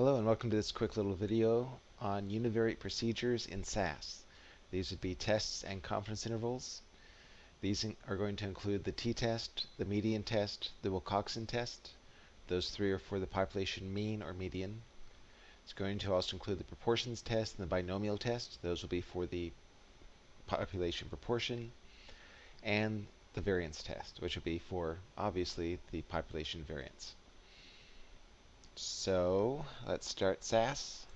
Hello and welcome to this quick little video on univariate procedures in SAS. These would be tests and confidence intervals. These are going to include the t-test, the median test, the Wilcoxon test. Those three are for the population mean or median. It's going to also include the proportions test and the binomial test. Those will be for the population proportion. And the variance test, which will be for, obviously, the population variance. So let's start SAS.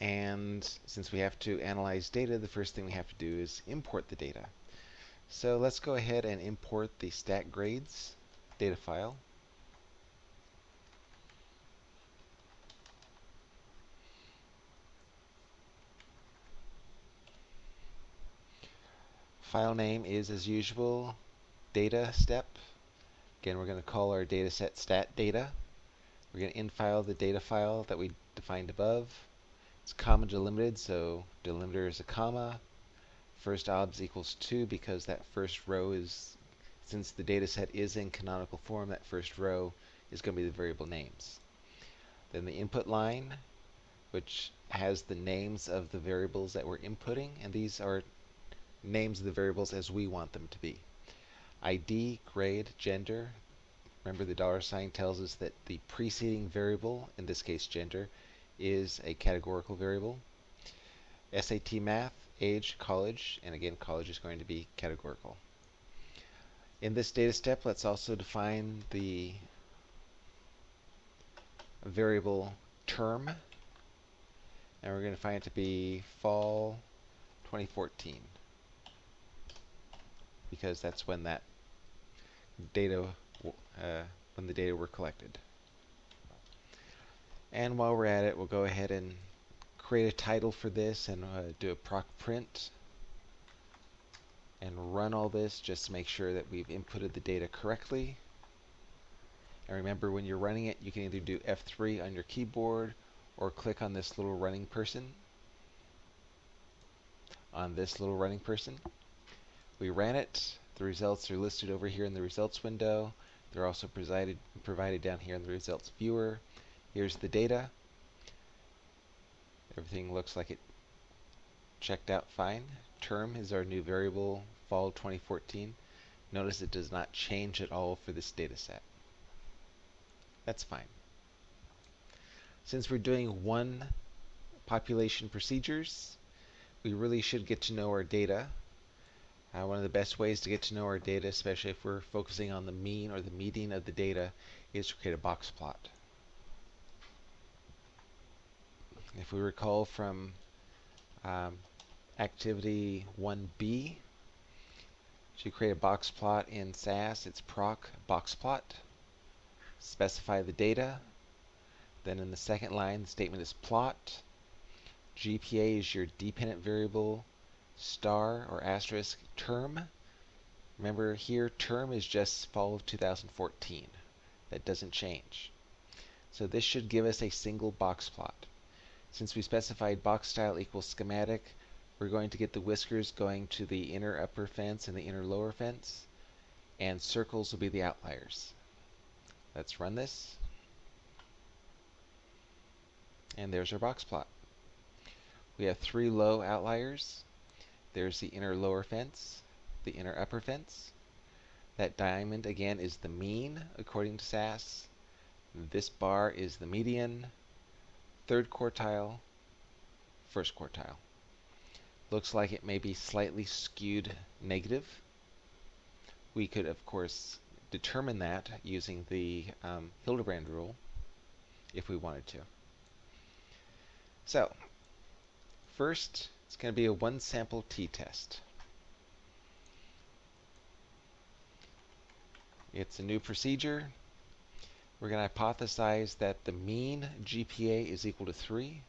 And since we have to analyze data, the first thing we have to do is import the data. So let's go ahead and import the stat grades data file. File name is, as usual, data step. Again, we're going to call our data set stat data. We're going to infile the data file that we defined above. It's comma delimited, so delimiter is a comma. First obs equals 2 because that first row is, since the data set is in canonical form, that first row is going to be the variable names. Then the input line, which has the names of the variables that we're inputting, and these are names of the variables as we want them to be. ID, grade, gender. Remember the dollar sign tells us that the preceding variable, in this case gender, is a categorical variable. SAT math, age, college, and again college is going to be categorical. In this data step, let's also define the variable term, and we're going to find it to be fall 2014 because that's when that data, uh, when the data were collected. And while we're at it, we'll go ahead and create a title for this and uh, do a proc print and run all this just to make sure that we've inputted the data correctly. And remember, when you're running it, you can either do F3 on your keyboard or click on this little running person. On this little running person. We ran it. The results are listed over here in the results window. They're also provided, provided down here in the results viewer. Here's the data. Everything looks like it checked out fine. Term is our new variable, fall 2014. Notice it does not change at all for this data set. That's fine. Since we're doing one population procedures, we really should get to know our data uh, one of the best ways to get to know our data, especially if we're focusing on the mean or the median of the data, is to create a box plot. If we recall from um, activity 1b, to create a box plot in SAS, it's proc box plot. Specify the data. Then in the second line, the statement is plot. GPA is your dependent variable star or asterisk term. Remember here, term is just fall of 2014. That doesn't change. So this should give us a single box plot. Since we specified box style equals schematic, we're going to get the whiskers going to the inner upper fence and the inner lower fence, and circles will be the outliers. Let's run this. And there's our box plot. We have three low outliers there's the inner lower fence, the inner upper fence. That diamond, again, is the mean according to SAS. This bar is the median, third quartile, first quartile. Looks like it may be slightly skewed negative. We could, of course, determine that using the um, Hildebrand rule if we wanted to. So, first, it's going to be a one sample t-test. It's a new procedure. We're going to hypothesize that the mean GPA is equal to 3.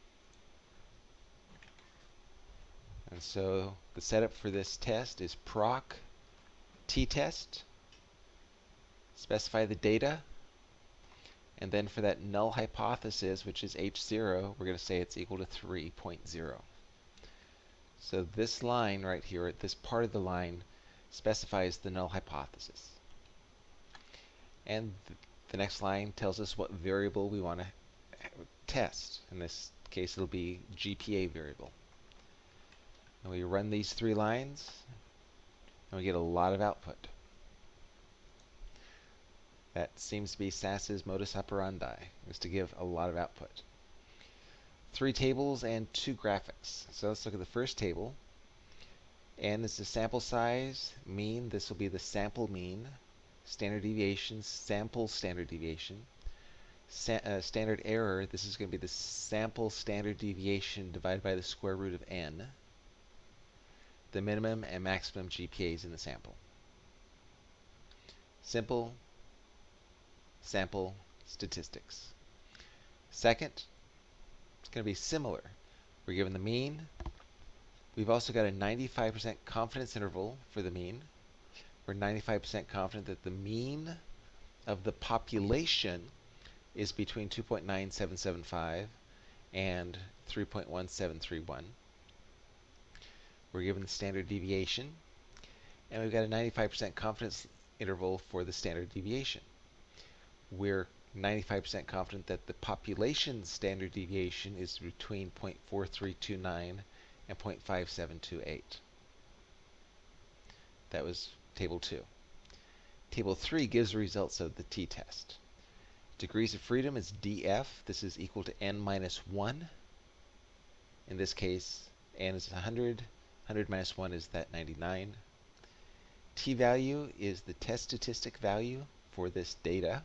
And so the setup for this test is proc t-test. Specify the data. And then for that null hypothesis, which is H0, we're going to say it's equal to 3.0. So this line right here, this part of the line, specifies the null hypothesis. And th the next line tells us what variable we want to test. In this case, it'll be GPA variable. And we run these three lines, and we get a lot of output. That seems to be SAS's modus operandi, is to give a lot of output. Three tables and two graphics. So let's look at the first table. N is the sample size, mean, this will be the sample mean, standard deviation, sample standard deviation, Sa uh, standard error, this is going to be the sample standard deviation divided by the square root of n, the minimum and maximum GPAs in the sample. Simple, sample statistics. Second, going to be similar. We're given the mean. We've also got a 95% confidence interval for the mean. We're 95% confident that the mean of the population is between 2.9775 and 3.1731. We're given the standard deviation, and we've got a 95% confidence interval for the standard deviation we're 95% confident that the population standard deviation is between 0.4329 and 0.5728. That was table 2. Table 3 gives the results of the t-test. Degrees of freedom is df. This is equal to n minus 1. In this case, n is 100. 100 minus 1 is that 99. t-value is the test statistic value for this data.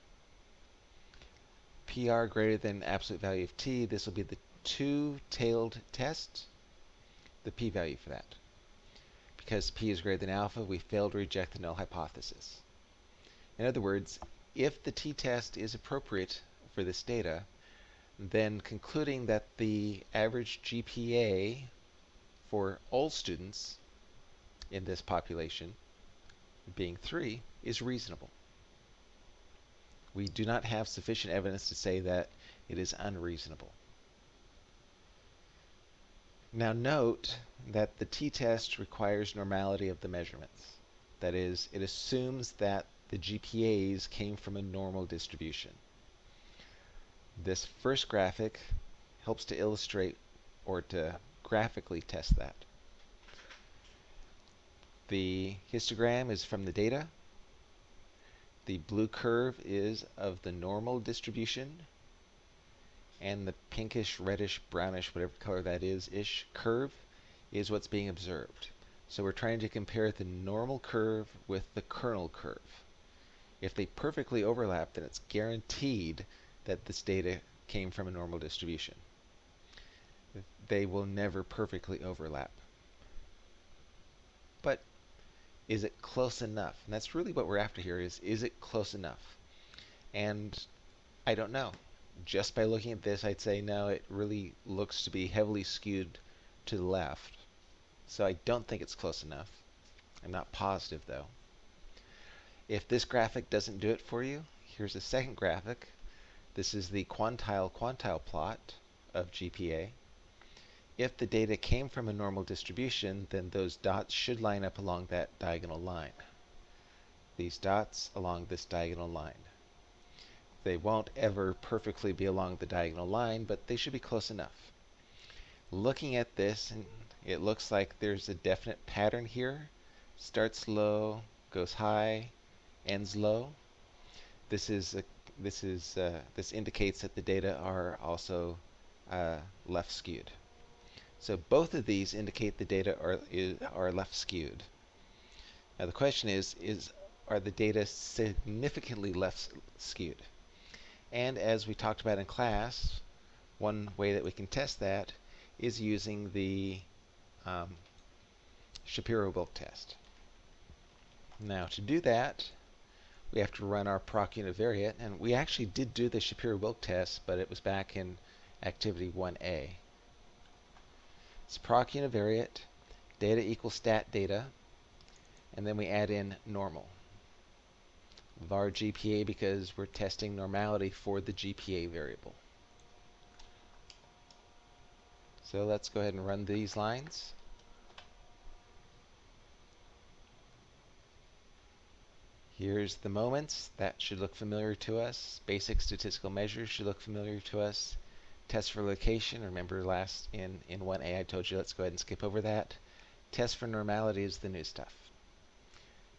PR greater than absolute value of t, this will be the two-tailed test, the p-value for that. Because p is greater than alpha, we fail to reject the null hypothesis. In other words, if the t-test is appropriate for this data, then concluding that the average GPA for all students in this population, being 3, is reasonable we do not have sufficient evidence to say that it is unreasonable. Now note that the t-test requires normality of the measurements. That is, it assumes that the GPAs came from a normal distribution. This first graphic helps to illustrate or to graphically test that. The histogram is from the data, the blue curve is of the normal distribution, and the pinkish, reddish, brownish, whatever color that is, ish curve is what's being observed. So we're trying to compare the normal curve with the kernel curve. If they perfectly overlap, then it's guaranteed that this data came from a normal distribution. They will never perfectly overlap. But is it close enough? And that's really what we're after here is, is it close enough? And I don't know. Just by looking at this, I'd say no, it really looks to be heavily skewed to the left. So I don't think it's close enough. I'm not positive though. If this graphic doesn't do it for you, here's a second graphic. This is the quantile quantile plot of GPA. If the data came from a normal distribution, then those dots should line up along that diagonal line. These dots along this diagonal line. They won't ever perfectly be along the diagonal line, but they should be close enough. Looking at this, it looks like there's a definite pattern here. Starts low, goes high, ends low. This is a, this is uh, this indicates that the data are also uh, left skewed. So both of these indicate the data are, are left skewed. Now the question is, is are the data significantly left skewed? And as we talked about in class, one way that we can test that is using the um, Shapiro-Wilk test. Now to do that, we have to run our proc univariate, and we actually did do the Shapiro-Wilk test, but it was back in activity 1A. It's proc univariate, data equals stat data, and then we add in normal. var GPA because we're testing normality for the GPA variable. So let's go ahead and run these lines. Here's the moments. That should look familiar to us. Basic statistical measures should look familiar to us. Test for location, remember last in, in 1A I told you let's go ahead and skip over that. Test for normality is the new stuff.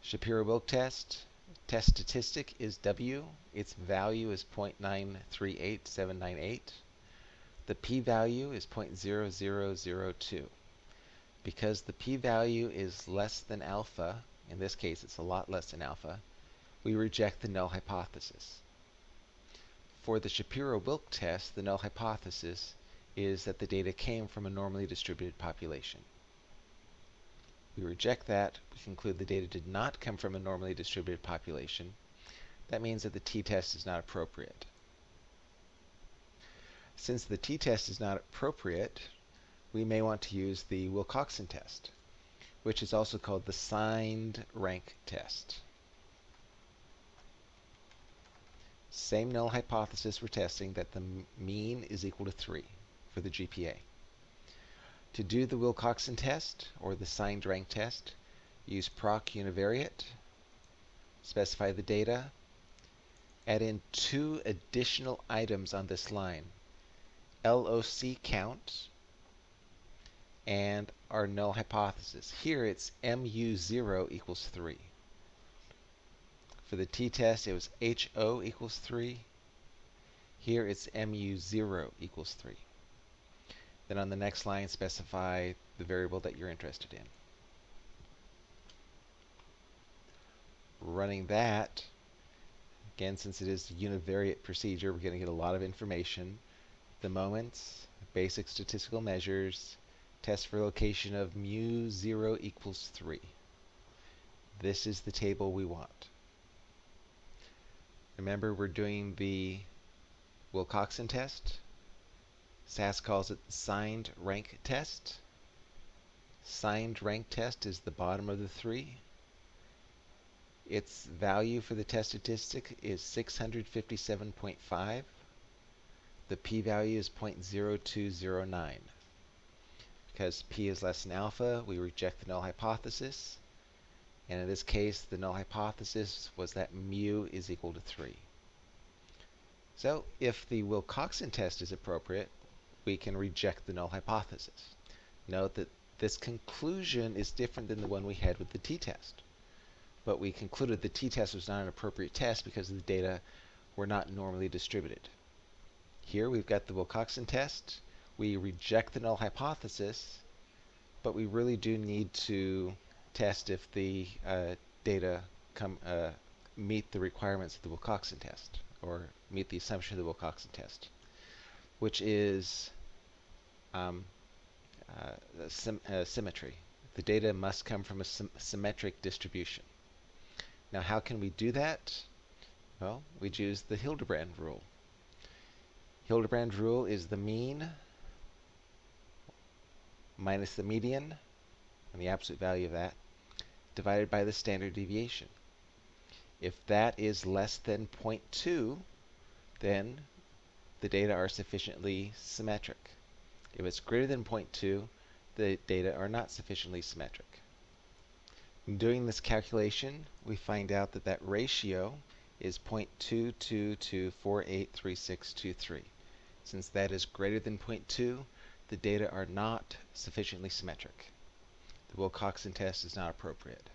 Shapiro-Wilk test, test statistic is W. Its value is 0.938798. The p-value is 0.0002. Because the p-value is less than alpha, in this case it's a lot less than alpha, we reject the null hypothesis. For the Shapiro-Wilk test, the null hypothesis is that the data came from a normally distributed population. We reject that. We conclude the data did not come from a normally distributed population. That means that the t-test is not appropriate. Since the t-test is not appropriate, we may want to use the Wilcoxon test, which is also called the signed rank test. Same null hypothesis we're testing that the mean is equal to 3 for the GPA. To do the Wilcoxon test, or the signed rank test, use proc univariate, specify the data, add in two additional items on this line, LOC count and our null hypothesis. Here it's mu0 equals 3. For the t-test, it was HO equals 3. Here it's mu0 equals 3. Then on the next line, specify the variable that you're interested in. Running that, again, since it is a univariate procedure, we're going to get a lot of information. The moments, basic statistical measures, test for location of mu0 equals 3. This is the table we want. Remember, we're doing the Wilcoxon test. SAS calls it the signed rank test. Signed rank test is the bottom of the three. Its value for the test statistic is 657.5. The p-value is 0.0209. Because p is less than alpha, we reject the null hypothesis. And in this case, the null hypothesis was that mu is equal to 3. So if the Wilcoxon test is appropriate, we can reject the null hypothesis. Note that this conclusion is different than the one we had with the t-test. But we concluded the t-test was not an appropriate test because the data were not normally distributed. Here we've got the Wilcoxon test. We reject the null hypothesis, but we really do need to test if the uh, data come uh, meet the requirements of the Wilcoxon test, or meet the assumption of the Wilcoxon test which is um, uh, sym symmetry. The data must come from a sym symmetric distribution. Now, how can we do that? Well, we use the Hildebrand rule. Hildebrand rule is the mean minus the median, and the absolute value of that, divided by the standard deviation. If that is less than 0.2, then the data are sufficiently symmetric. If it's greater than 0.2, the data are not sufficiently symmetric. In doing this calculation, we find out that that ratio is 0.22248363. Since that is greater than 0.2, the data are not sufficiently symmetric. The Wilcoxon test is not appropriate.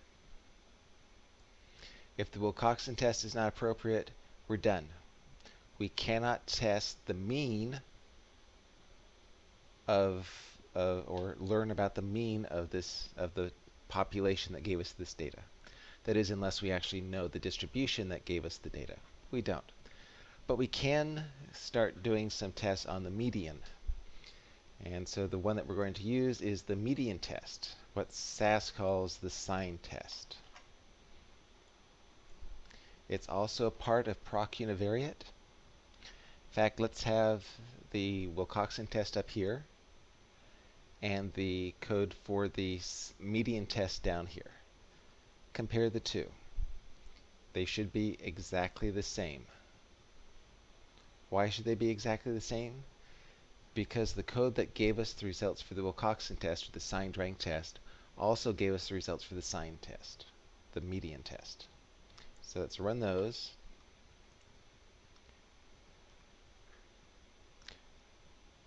If the Wilcoxon test is not appropriate, we're done we cannot test the mean of uh, or learn about the mean of this of the population that gave us this data. That is, unless we actually know the distribution that gave us the data. We don't. But we can start doing some tests on the median. And so the one that we're going to use is the median test, what SAS calls the sign test. It's also a part of proc univariate In fact, let's have the Wilcoxon test up here and the code for the median test down here. Compare the two. They should be exactly the same. Why should they be exactly the same? Because the code that gave us the results for the Wilcoxon test, or the signed rank test, also gave us the results for the sign test, the median test. So let's run those.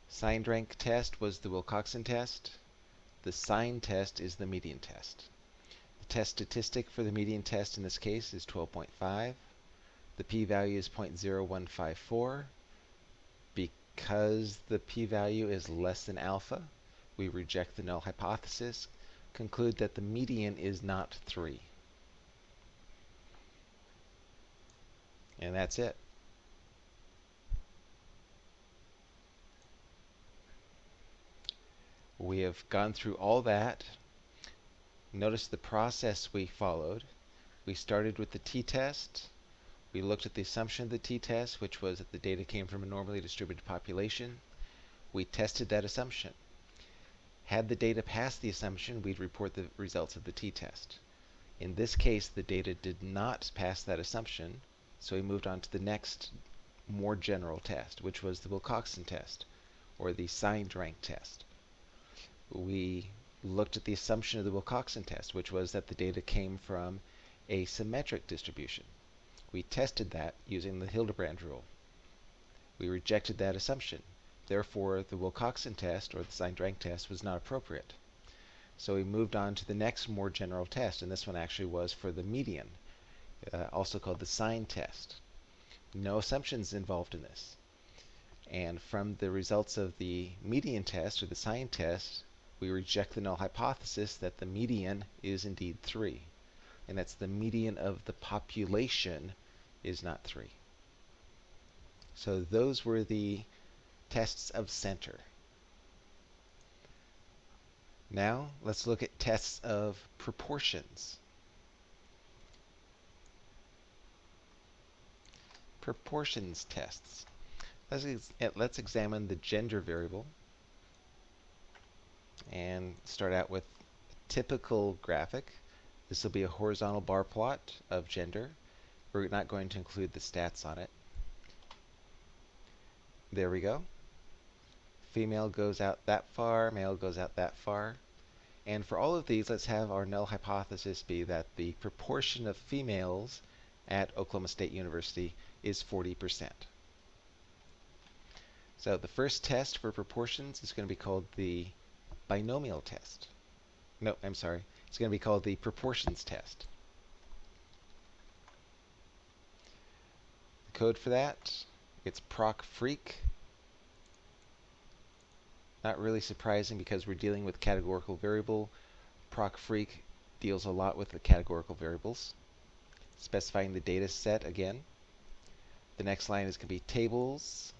Signed rank test was the Wilcoxon test. The sign test is the median test. The test statistic for the median test in this case is 12.5. The p-value is 0.0154. Because the p-value is less than alpha, we reject the null hypothesis, conclude that the median is not 3. And that's it. We have gone through all that. Notice the process we followed. We started with the t-test. We looked at the assumption of the t-test, which was that the data came from a normally distributed population. We tested that assumption. Had the data passed the assumption, we'd report the results of the t-test. In this case, the data did not pass that assumption, so we moved on to the next more general test, which was the Wilcoxon test, or the signed rank test we looked at the assumption of the Wilcoxon test, which was that the data came from a symmetric distribution. We tested that using the Hildebrand rule. We rejected that assumption. Therefore, the Wilcoxon test, or the signed rank test, was not appropriate. So we moved on to the next more general test, and this one actually was for the median, uh, also called the sign test. No assumptions involved in this. And from the results of the median test, or the sign test, we reject the null hypothesis that the median is indeed 3. And that's the median of the population is not 3. So those were the tests of center. Now let's look at tests of proportions. Proportions tests. Let's, ex eh, let's examine the gender variable and start out with a typical graphic. This will be a horizontal bar plot of gender. We're not going to include the stats on it. There we go. Female goes out that far, male goes out that far. And for all of these, let's have our null hypothesis be that the proportion of females at Oklahoma State University is 40%. So the first test for proportions is going to be called the binomial test. No, I'm sorry. It's going to be called the proportions test. The code for that, it's proc freq. Not really surprising because we're dealing with categorical variable. Proc freq deals a lot with the categorical variables. Specifying the data set again. The next line is going to be tables,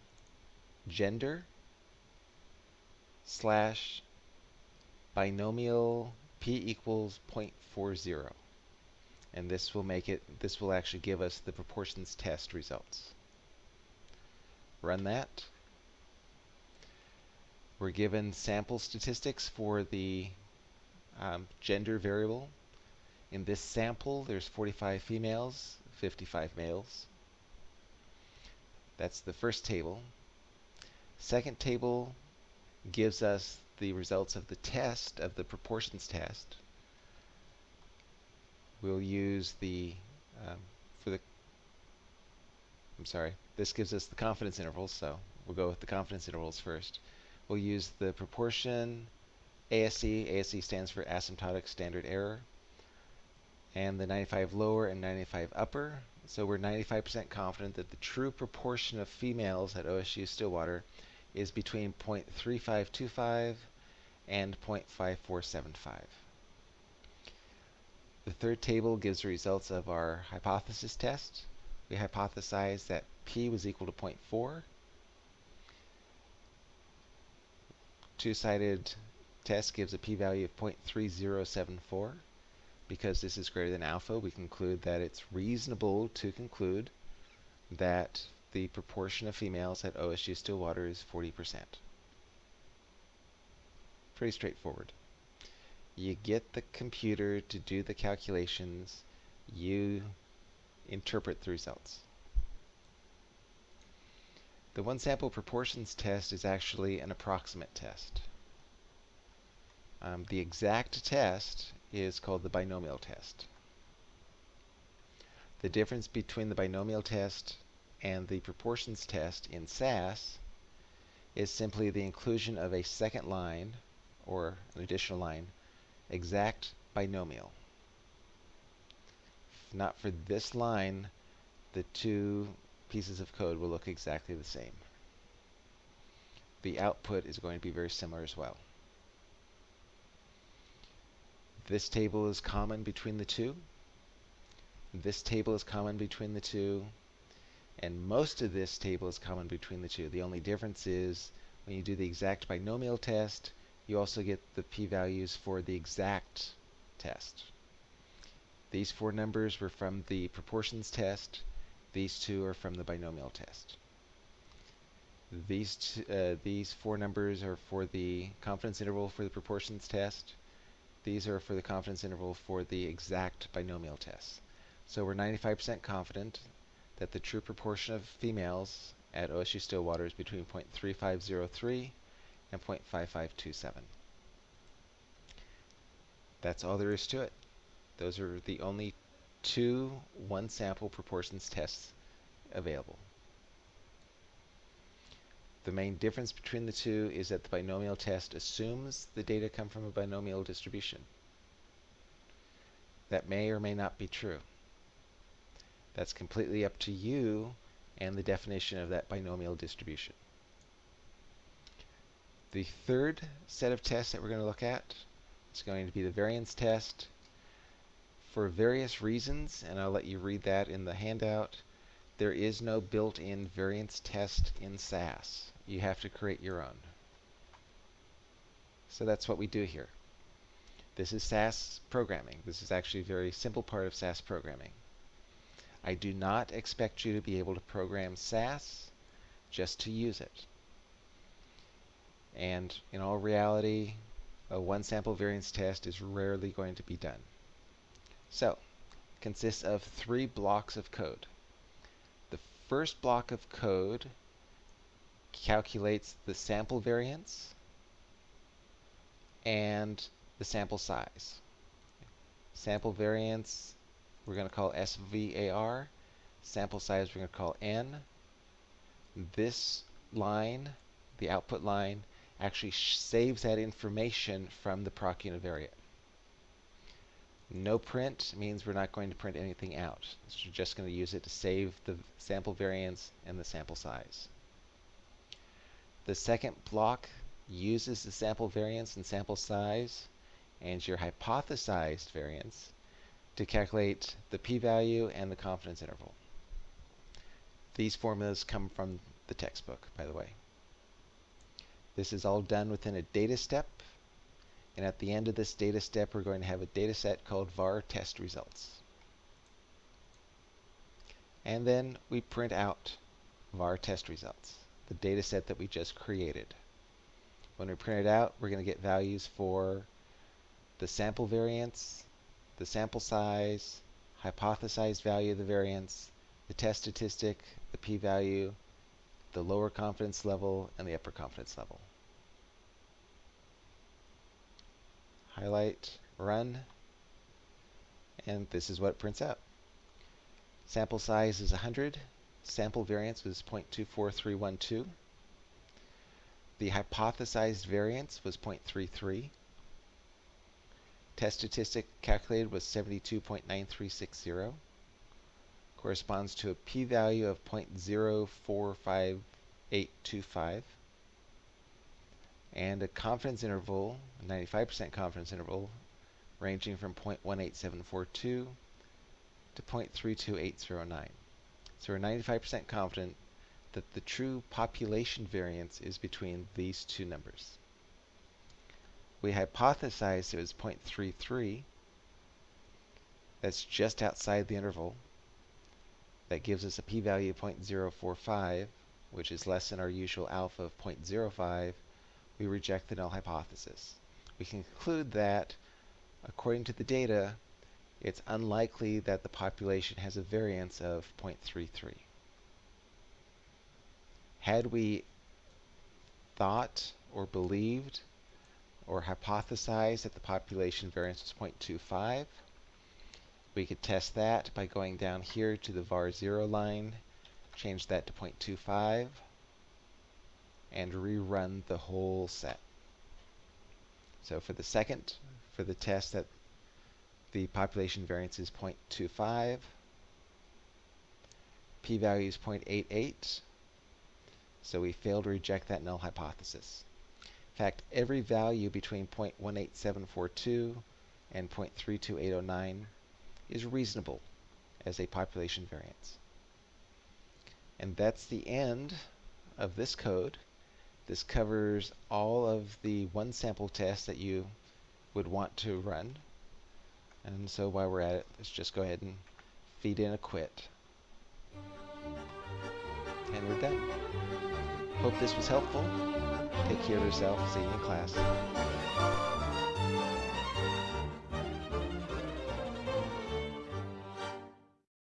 gender, slash binomial p equals 0.40. And this will make it, this will actually give us the proportions test results. Run that. We're given sample statistics for the um, gender variable. In this sample, there's 45 females, 55 males. That's the first table. Second table gives us the results of the test, of the proportions test, we'll use the, um, for the, I'm sorry, this gives us the confidence intervals, so we'll go with the confidence intervals first. We'll use the proportion ASC, ASC stands for asymptotic standard error, and the 95 lower and 95 upper. So we're 95% confident that the true proportion of females at OSU Stillwater is between 0.3525 and 0.5475. The third table gives the results of our hypothesis test. We hypothesized that p was equal to 0.4. Two-sided test gives a p-value of 0.3074. Because this is greater than alpha, we conclude that it's reasonable to conclude that the proportion of females at OSU Stillwater is 40%. Pretty straightforward. You get the computer to do the calculations, you interpret the results. The one sample proportions test is actually an approximate test. Um, the exact test is called the binomial test. The difference between the binomial test and the proportions test in SAS is simply the inclusion of a second line or an additional line, exact binomial. If not for this line, the two pieces of code will look exactly the same. The output is going to be very similar as well. This table is common between the two. This table is common between the two. And most of this table is common between the two. The only difference is when you do the exact binomial test, you also get the p-values for the exact test. These four numbers were from the proportions test. These two are from the binomial test. These, uh, these four numbers are for the confidence interval for the proportions test. These are for the confidence interval for the exact binomial test. So we're 95% confident that the true proportion of females at OSU Stillwater is between 0.3503 and 0.5527. That's all there is to it. Those are the only two one sample proportions tests available. The main difference between the two is that the binomial test assumes the data come from a binomial distribution. That may or may not be true. That's completely up to you and the definition of that binomial distribution. The third set of tests that we're going to look at is going to be the variance test. For various reasons, and I'll let you read that in the handout, there is no built-in variance test in SAS. You have to create your own. So that's what we do here. This is SAS programming. This is actually a very simple part of SAS programming. I do not expect you to be able to program SAS just to use it. And in all reality, a one sample variance test is rarely going to be done. So, consists of three blocks of code. The first block of code calculates the sample variance and the sample size. Sample variance we're going to call SVAR. Sample size we're going to call N. This line, the output line, actually saves that information from the proc univariate. No print means we're not going to print anything out. So we're just going to use it to save the sample variance and the sample size. The second block uses the sample variance and sample size and your hypothesized variance to calculate the p-value and the confidence interval. These formulas come from the textbook, by the way. This is all done within a data step, and at the end of this data step, we're going to have a data set called var test results. And then we print out var test results, the data set that we just created. When we print it out, we're going to get values for the sample variance, the sample size, hypothesized value of the variance, the test statistic, the p-value, the lower confidence level, and the upper confidence level. Highlight, run, and this is what it prints out. Sample size is 100. Sample variance was 0.24312. The hypothesized variance was 0.33. Test statistic calculated was 72.9360. Corresponds to a p-value of 0.045825. And a confidence interval, a 95% confidence interval, ranging from 0.18742 to 0.32809. So we're 95% confident that the true population variance is between these two numbers. We hypothesized it was 0.33. That's just outside the interval. That gives us a p-value of 0.045, which is less than our usual alpha of 0.05. We reject the null hypothesis. We conclude that, according to the data, it's unlikely that the population has a variance of 0.33. Had we thought or believed or hypothesize that the population variance was 0.25, We could test that by going down here to the var 0 line, change that to 0.25, and rerun the whole set. So for the second, for the test that the population variance is 0.25, p-value is 0.88, so we failed to reject that null hypothesis. In fact, every value between 0.18742 and 0.32809 is reasonable as a population variance. And that's the end of this code. This covers all of the one sample tests that you would want to run. And so while we're at it, let's just go ahead and feed in a quit. And we're done. Hope this was helpful. Take care of yourself. See you in class.